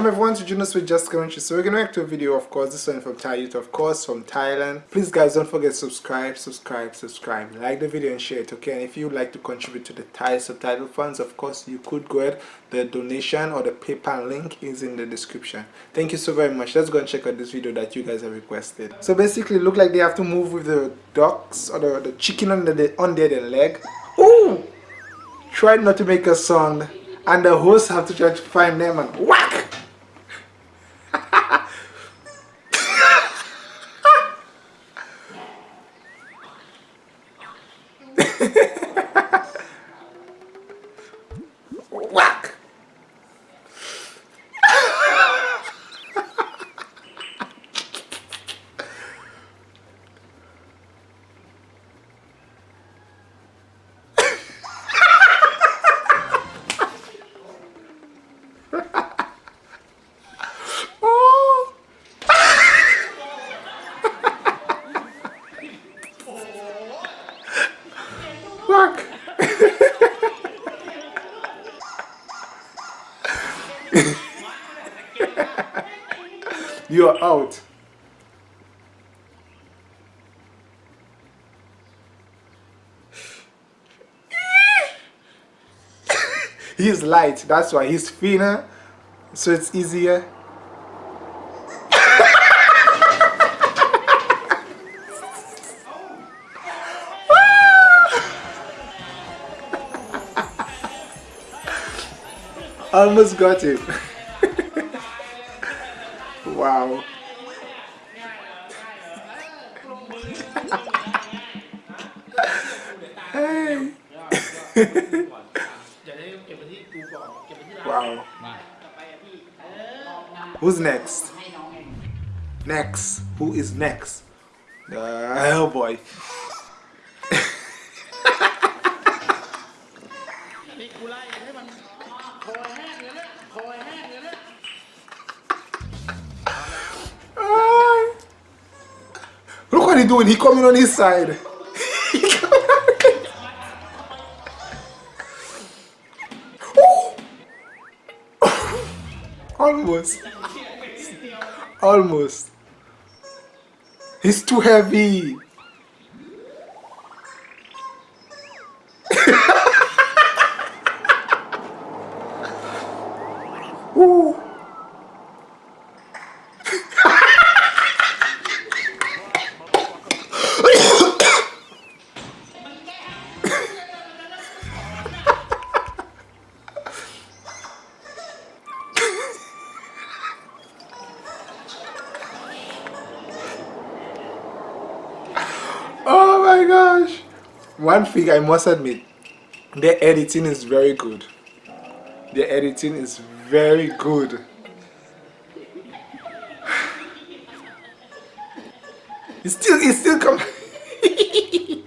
Welcome everyone to Junos with Just Country. So we're gonna react to a video, of course, this one from Thai youth, of course, from Thailand. Please guys don't forget subscribe, subscribe, subscribe. Like the video and share it, okay? And if you'd like to contribute to the Thai subtitle funds, of course you could go ahead. The donation or the PayPal link is in the description. Thank you so very much. Let's go and check out this video that you guys have requested. So basically look like they have to move with the ducks or the, the chicken under the under their leg. Ooh! Try not to make a sound and the hosts have to try to find them and whack Oh. You're out. He's light, that's why he's thinner, so it's easier. Almost got it. wow. Wow. Who's next? Next. Who is next? Uh, oh boy. Look what he doing. He coming on his side. Almost. Almost. He's too heavy. Ooh. One thing I must admit, the editing is very good. The editing is very good. It's still, it's still coming.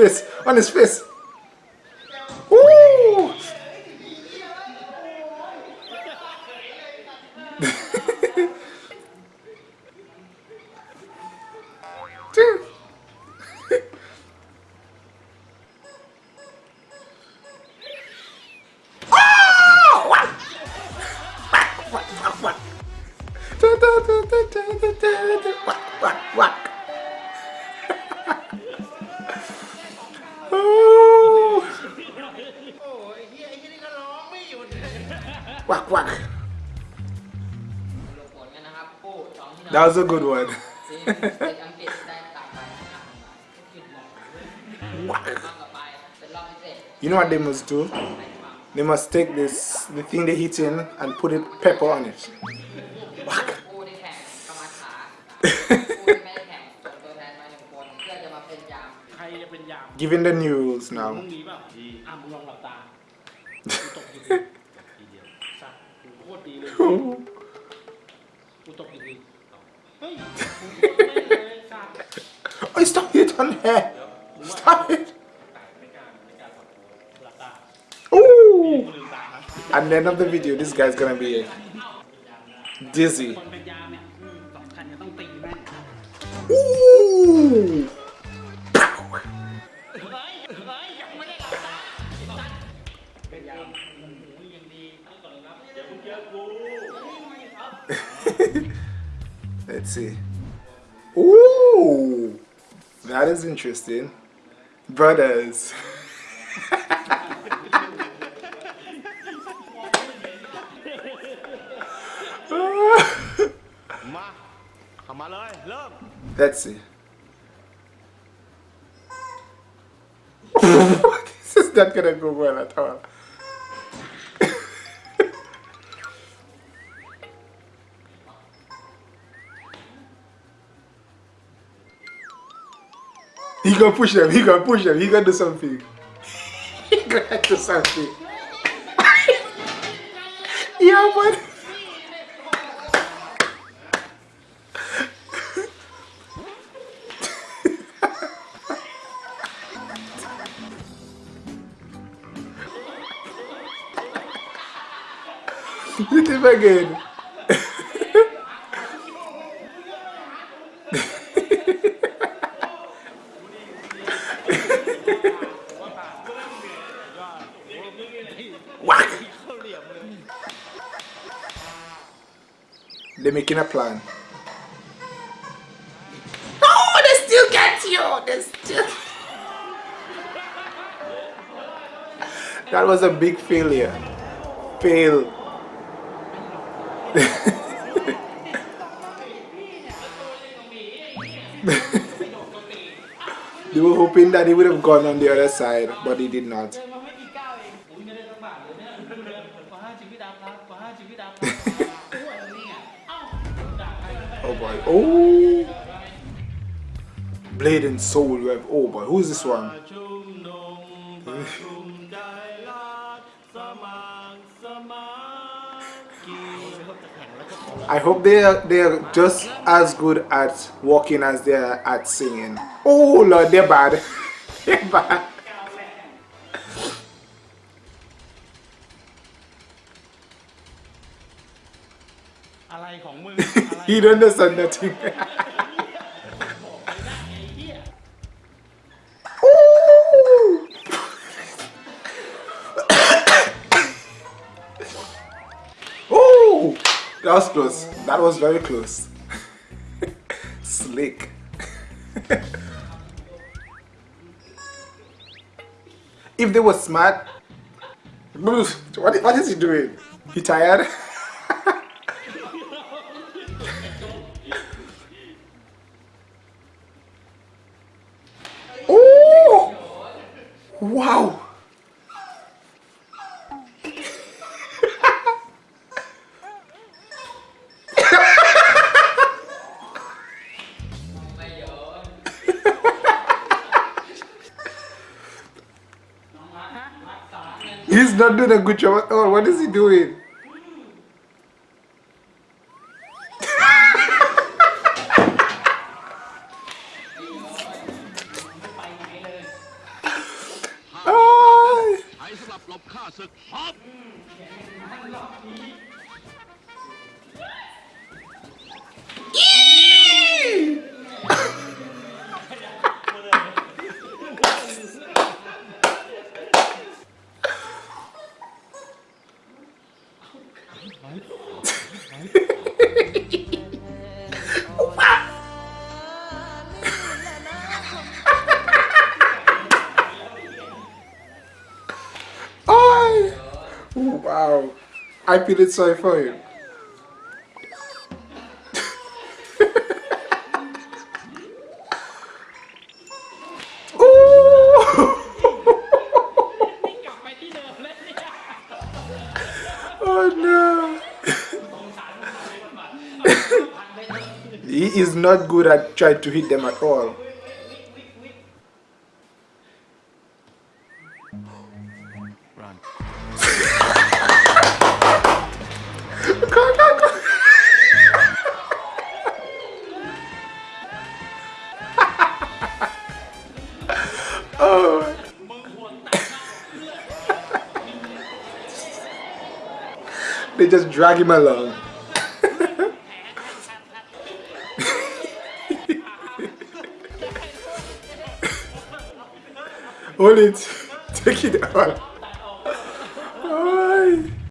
face! On his face! Woo! Whack, whack. Whack, That was a good one. You know what they must do? They must take this, the thing they hit in, and put it pepper on it. Whack. Giving the news now. อ่ะมึงลองหลับตากูตกอยู่ดีทีเดียวสัตว์กูโคตรดีเลยกูตกอยู่ดีเฮ้ยกูตกไม่เลยสัตว์ on hair. Stop it. ไม่กล้าไม่กล้าขอโทษหลับตา Ooh. กูลืมตานะ At the end of the video, this guy's gonna be dizzy. ค Let's see. Ooh! That is interesting. Brothers. Let's see. this is not gonna go well at all. Gonna push them, he gonna push them, he gonna do something. he gonna do something. yeah. Hit him again. They're making a plan. Oh, they still get you! They still. that was a big failure. Fail. they were hoping that he would have gone on the other side, but he did not. Oh boy. Oh! Blade and Soul Rev. Oh boy. Who's this one? I hope they are, they are just as good at walking as they are at singing. Oh lord, they're bad. they're bad. ของมึง he don't understand nothing. Ooh. Ooh, that was close. That was very close. Slick. if they were smart, what, what is he doing? He tired? Not doing a good job at all. What is he doing? Ah! Wow. I feel it sorry for him. Not good at trying to hit them at all. run Go, go, go. oh they just drag him along hold it take it out